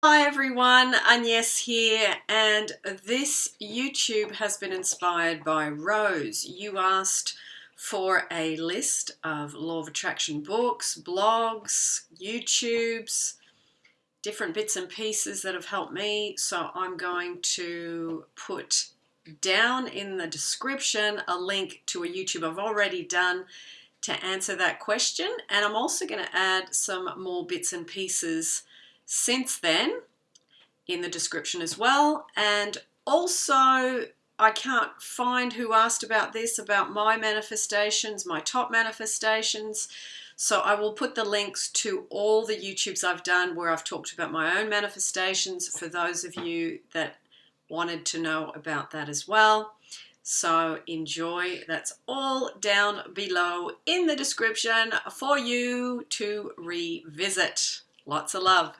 Hi everyone, Agnes here and this YouTube has been inspired by Rose. You asked for a list of Law of Attraction books, blogs, YouTubes, different bits and pieces that have helped me. So I'm going to put down in the description a link to a YouTube I've already done to answer that question and I'm also going to add some more bits and pieces since then in the description as well. And also, I can't find who asked about this, about my manifestations, my top manifestations. So I will put the links to all the YouTubes I've done where I've talked about my own manifestations for those of you that wanted to know about that as well. So enjoy. That's all down below in the description for you to revisit. Lots of love.